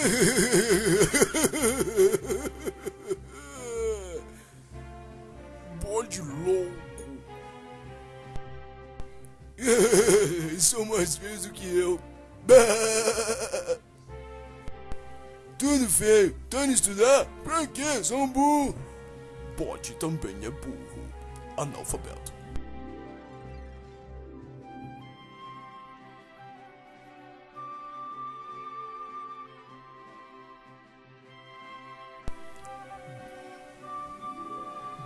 Bode louco. São mais feios do que eu. Tudo feio. Tá indo estudar? Pra quê? São burro. Bode também é burro. Analfabeto.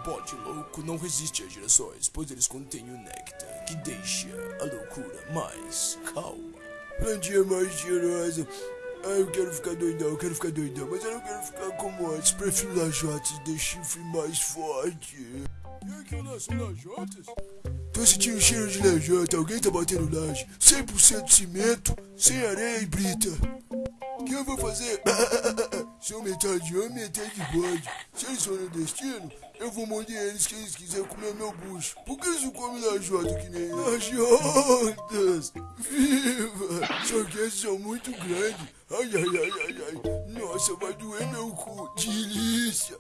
Bode louco não resiste às gerações, pois eles contêm o néctar que deixa a loucura mais calma. Plantinha mais cheirosa. Ah, eu quero ficar doidão, eu quero ficar doidão, mas eu não quero ficar como antes. Prefiro lajotas de chifre mais forte. E aquelas são lajotas? Tô sentindo cheiro de lajota, alguém tá batendo laje. 100% cimento, sem areia e brita. O que eu vou fazer? Sou metade de homem e metade de bode. Eles forem destino, eu vou morder eles que eles quiserem comer meu bucho. Por que eles não comem lajota que nem lajotas? Viva! Só que esses são muito grandes. Ai, ai, ai, ai, ai. Nossa, vai doer meu cu. Delícia.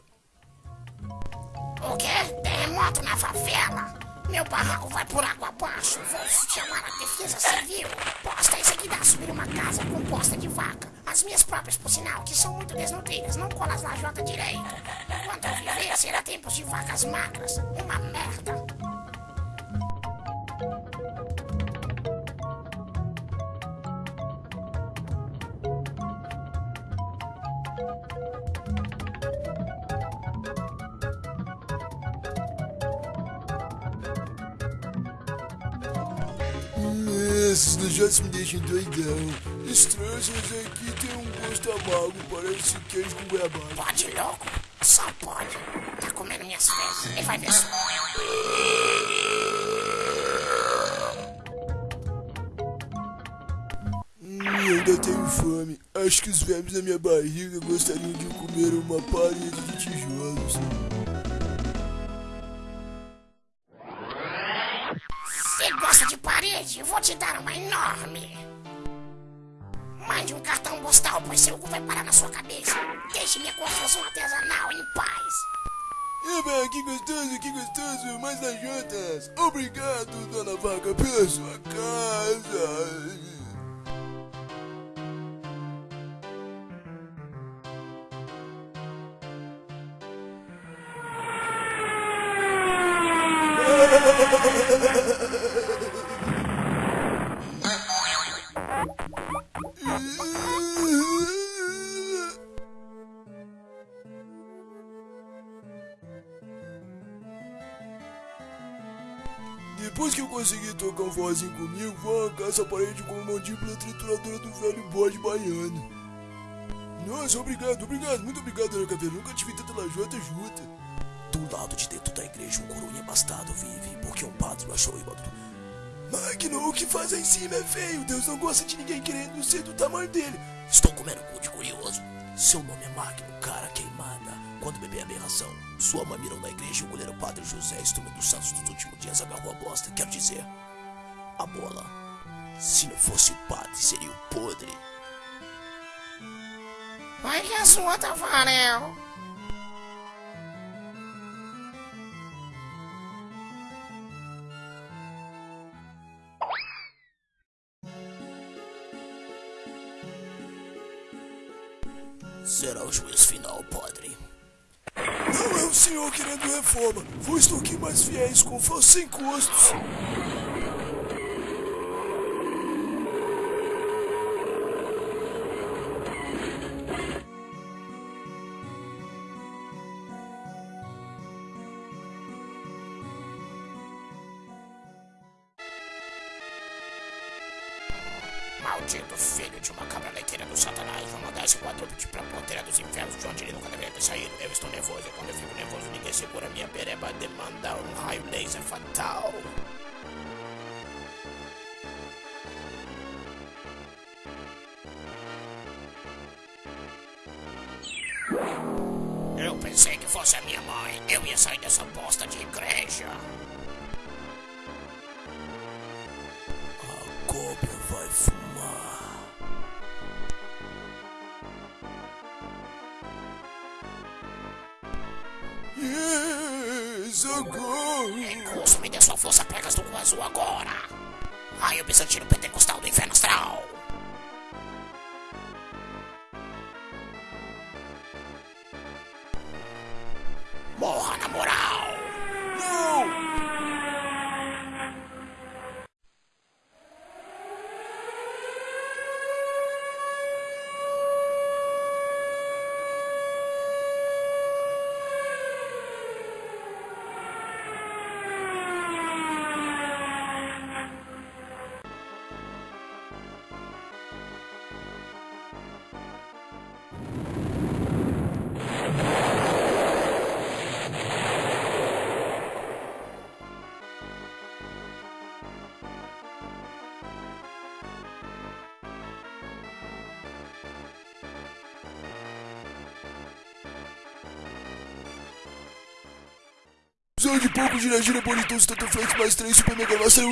O quê? Terremoto na favela? Meu barraco vai por água abaixo. Vou chamar a defesa civil. Posta isso aqui dá subir uma casa composta de vaca. As minhas próprias, por sinal, que são muito desnutridas. Não colam as lajotas direito. Enquanto eu viver, será tempos de vacas magras. Uma merda. Esses lajotas me deixam doidão. Estranhos aqui tem um gosto amargo, parece queijo com goiabada. Pode louco? Só pode. Tá comendo minhas fezes. Ele vai ver só. Hum, ainda tenho fome. Acho que os vermes na minha barriga gostariam de comer uma parede de tijolos. Você gosta de parede? Eu vou te dar uma enorme. Um cartão postal, pois seu cu vai parar na sua cabeça. Deixe minha construção artesanal em paz. Eba, que gostoso, que gostoso, mais lajotas. Obrigado, dona Vaca, pela sua casa. Que eu consegui tocar um vozinho comigo, vou arrancar essa parede com a mandíbula trituradora do velho bode baiano. Nossa, obrigado, obrigado, muito obrigado, Dona Caveira. Nunca tive tanta lajota junta. Do lado de dentro da igreja, um coroinha bastardo vive, porque um padre o achou igual. Magno, o que faz aí em cima é feio. Deus não gosta de ninguém querendo ser do tamanho dele. Estou comendo cu de curioso. Seu nome é Magno, cara queimada. Quando bebê aberração, sua mãe mirou na igreja e o goleiro Padre José, instrumento dos santos dos últimos dias, agarrou a bosta. Quero dizer, a bola. Se não fosse o padre, seria o podre. Vai que a sua, Tafarel. Será o juiz final, padre. Não é o senhor querendo reforma. Vou extorquir mais fiéis com fãs sem custos. Maldito filho de uma cabra leiteira do satanás. Vou mandar esse quadrúpede pra porteira dos infernos de onde ele nunca deveria ter saído. Eu estou nervoso e quando eu fico nervoso ninguém segura minha pereba de mandar um raio laser fatal. Eu pensei que fosse a minha mãe. Eu ia sair dessa bosta de igreja. Socorro! Curso, me dê sua força pregas do Guazu agora! Raio bizantino pentecostal do inferno astral! Morra na moral! Não! Precisando de pouco, gira, gira, bonitão, Flex, mais 3, Super Mega Master.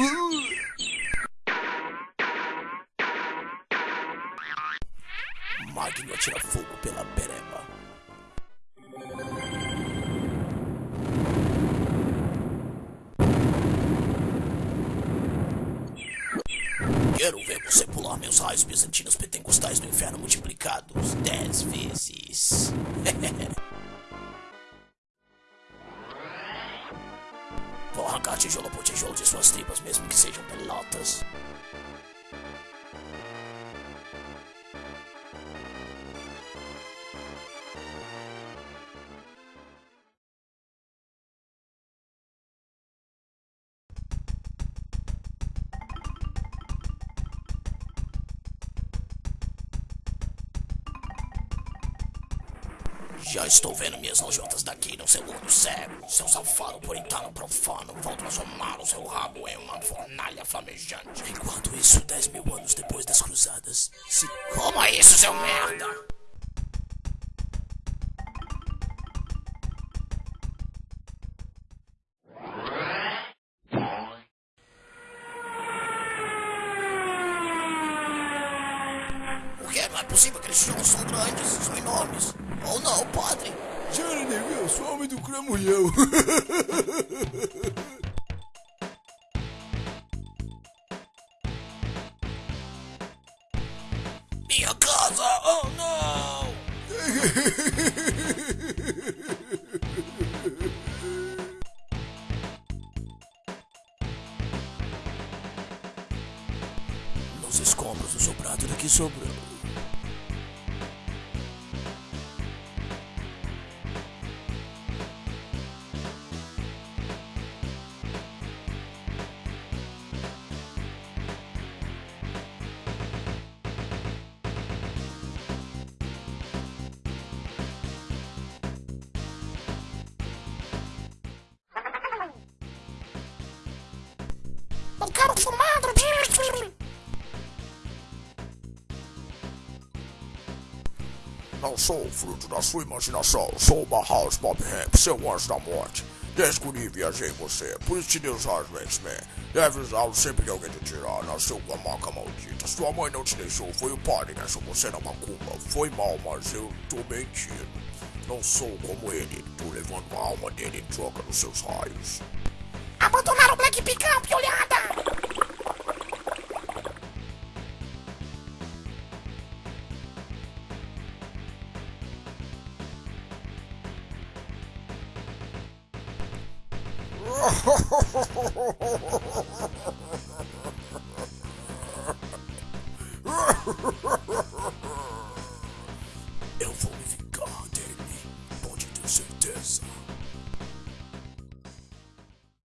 Magno atira fogo pela pereba. Quero ver você pular meus raios bizantinos pentecostais do inferno multiplicados dez vezes. suas mesmo que sejam pelotas. Já estou vendo minhas nojotas daqui no seu olho cego. Seu safado puritano profano, vou transformar o seu rabo em uma fornalha flamejante. Enquanto isso, dez mil anos depois das cruzadas, se... Como é isso, seu merda? Que? Não é possível aqueles tijolos são grandes, são enormes. Não, padre? Gira, negão, sou homem do cramulhão. Minha casa! Oh, não! Nos escombros do sobrado daqui sobrou. Não sou fruto da sua imaginação, sou uma House Bob Hemp, seu anjo da morte. Descobri e viajei em você, por isso te dei os do X-Men. Deve usá-los sempre que alguém te tirar, nasceu com a maca maldita. Sua mãe não te deixou, foi o padre que achou você na macumba. Foi mal, mas eu tô mentindo. Não sou como ele, tô levando a alma dele em troca dos seus raios. Abandonaram o Black Picão, piolhada! Ha ha ha ha!